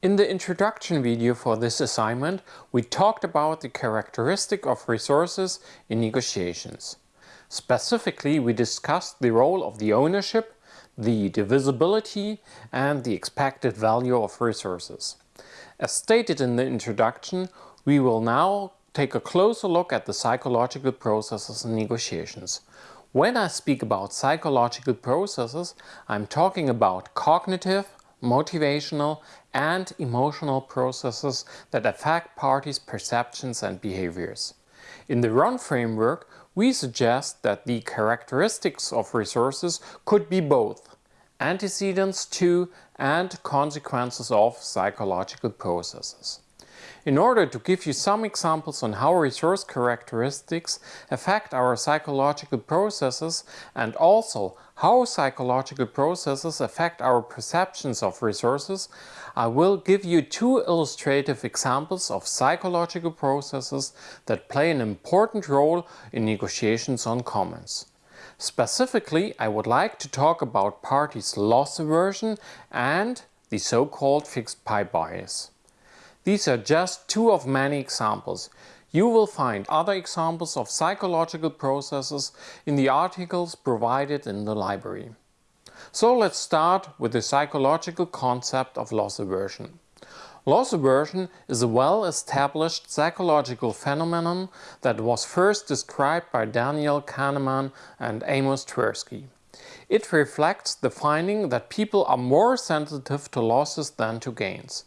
In the introduction video for this assignment, we talked about the characteristic of resources in negotiations. Specifically, we discussed the role of the ownership, the divisibility and the expected value of resources. As stated in the introduction, we will now take a closer look at the psychological processes in negotiations. When I speak about psychological processes, I'm talking about cognitive, motivational and emotional processes that affect parties' perceptions and behaviors. In the RON framework, we suggest that the characteristics of resources could be both antecedents to and consequences of psychological processes. In order to give you some examples on how resource characteristics affect our psychological processes and also how psychological processes affect our perceptions of resources, I will give you two illustrative examples of psychological processes that play an important role in negotiations on commons. Specifically, I would like to talk about parties' loss aversion and the so-called fixed pie bias. These are just two of many examples. You will find other examples of psychological processes in the articles provided in the library. So let's start with the psychological concept of loss aversion. Loss aversion is a well-established psychological phenomenon that was first described by Daniel Kahneman and Amos Tversky. It reflects the finding that people are more sensitive to losses than to gains.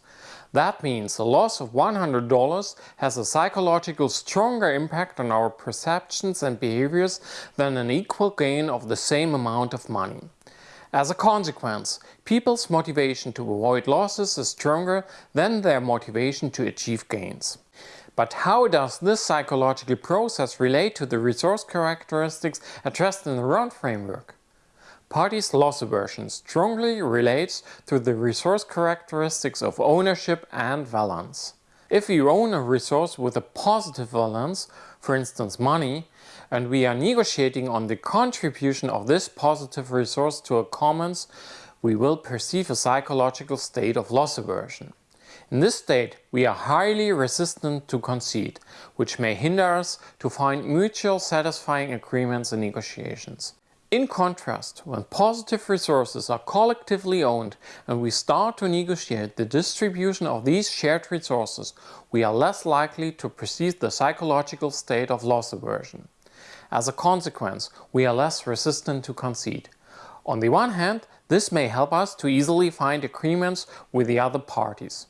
That means a loss of $100 has a psychological stronger impact on our perceptions and behaviors than an equal gain of the same amount of money. As a consequence, people's motivation to avoid losses is stronger than their motivation to achieve gains. But how does this psychological process relate to the resource characteristics addressed in the RON framework? Parties' loss aversion strongly relates to the resource characteristics of ownership and valence. If we own a resource with a positive valence, for instance money, and we are negotiating on the contribution of this positive resource to a commons, we will perceive a psychological state of loss aversion. In this state, we are highly resistant to concede, which may hinder us to find mutual satisfying agreements in negotiations. In contrast, when positive resources are collectively owned and we start to negotiate the distribution of these shared resources, we are less likely to perceive the psychological state of loss aversion. As a consequence, we are less resistant to concede. On the one hand, this may help us to easily find agreements with the other parties.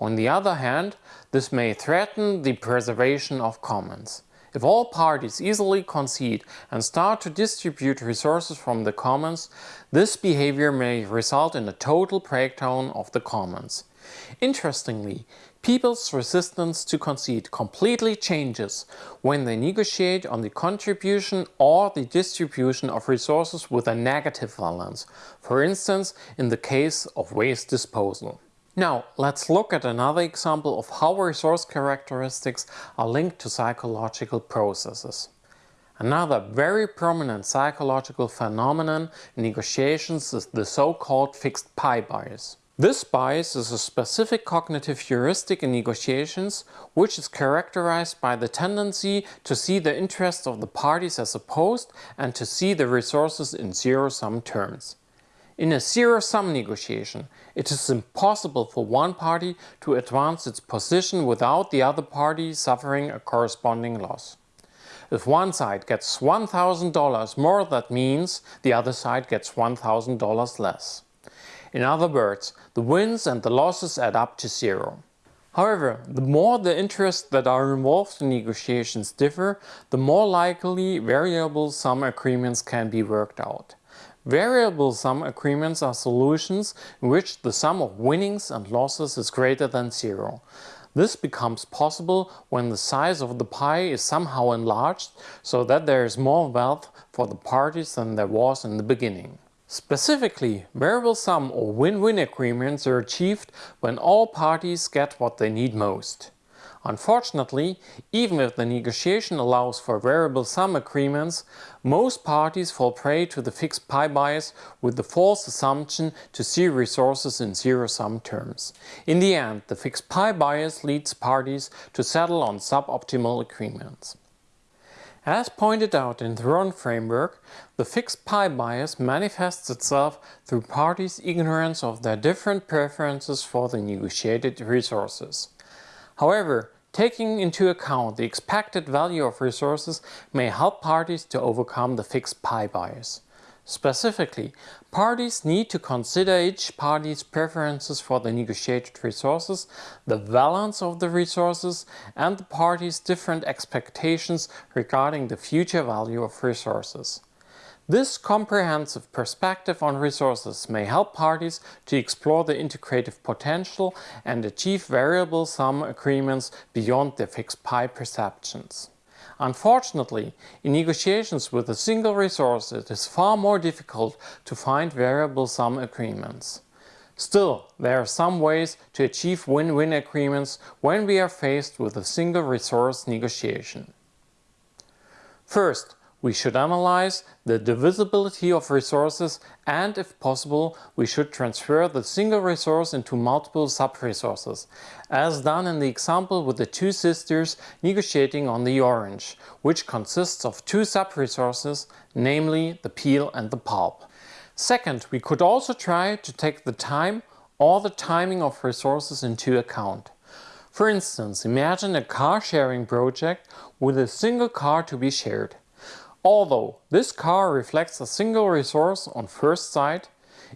On the other hand, this may threaten the preservation of commons. If all parties easily concede and start to distribute resources from the commons, this behavior may result in a total breakdown of the commons. Interestingly, people's resistance to concede completely changes when they negotiate on the contribution or the distribution of resources with a negative valence, for instance in the case of waste disposal. Now let's look at another example of how resource characteristics are linked to psychological processes. Another very prominent psychological phenomenon in negotiations is the so-called fixed pie bias. This bias is a specific cognitive heuristic in negotiations which is characterized by the tendency to see the interests of the parties as opposed and to see the resources in zero-sum terms. In a zero-sum negotiation, it is impossible for one party to advance its position without the other party suffering a corresponding loss. If one side gets $1,000 more, that means the other side gets $1,000 less. In other words, the wins and the losses add up to zero. However, the more the interests that are involved in negotiations differ, the more likely variable sum agreements can be worked out. Variable sum agreements are solutions in which the sum of winnings and losses is greater than zero. This becomes possible when the size of the pie is somehow enlarged so that there is more wealth for the parties than there was in the beginning. Specifically, variable sum or win-win agreements are achieved when all parties get what they need most. Unfortunately, even if the negotiation allows for variable sum agreements, most parties fall prey to the fixed pie bias with the false assumption to see resources in zero-sum terms. In the end, the fixed pie bias leads parties to settle on suboptimal agreements. As pointed out in the Ron framework, the fixed pie bias manifests itself through parties' ignorance of their different preferences for the negotiated resources. However, Taking into account the expected value of resources may help parties to overcome the fixed pie bias. Specifically, parties need to consider each party's preferences for the negotiated resources, the balance of the resources, and the party's different expectations regarding the future value of resources. This comprehensive perspective on resources may help parties to explore the integrative potential and achieve variable sum agreements beyond their fixed pie perceptions. Unfortunately, in negotiations with a single resource it is far more difficult to find variable sum agreements. Still, there are some ways to achieve win-win agreements when we are faced with a single resource negotiation. First, we should analyze the divisibility of resources and, if possible, we should transfer the single resource into multiple sub-resources, as done in the example with the two sisters negotiating on the orange, which consists of two sub-resources, namely the peel and the pulp. Second, we could also try to take the time or the timing of resources into account. For instance, imagine a car sharing project with a single car to be shared. Although this car reflects a single resource on first sight,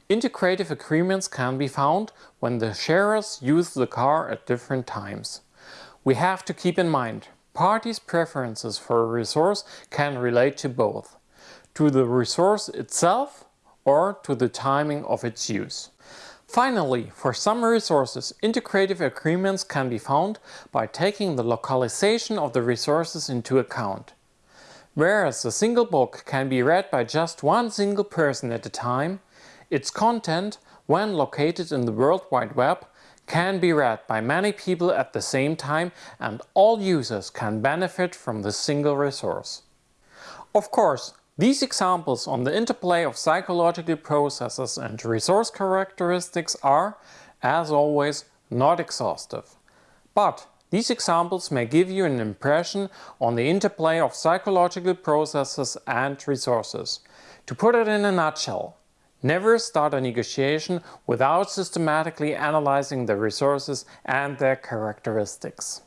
integrative agreements can be found when the sharers use the car at different times. We have to keep in mind, parties' preferences for a resource can relate to both, to the resource itself or to the timing of its use. Finally, for some resources, integrative agreements can be found by taking the localization of the resources into account. Whereas a single book can be read by just one single person at a time, its content, when located in the World Wide Web, can be read by many people at the same time and all users can benefit from the single resource. Of course, these examples on the interplay of psychological processes and resource characteristics are, as always, not exhaustive. But these examples may give you an impression on the interplay of psychological processes and resources. To put it in a nutshell, never start a negotiation without systematically analyzing the resources and their characteristics.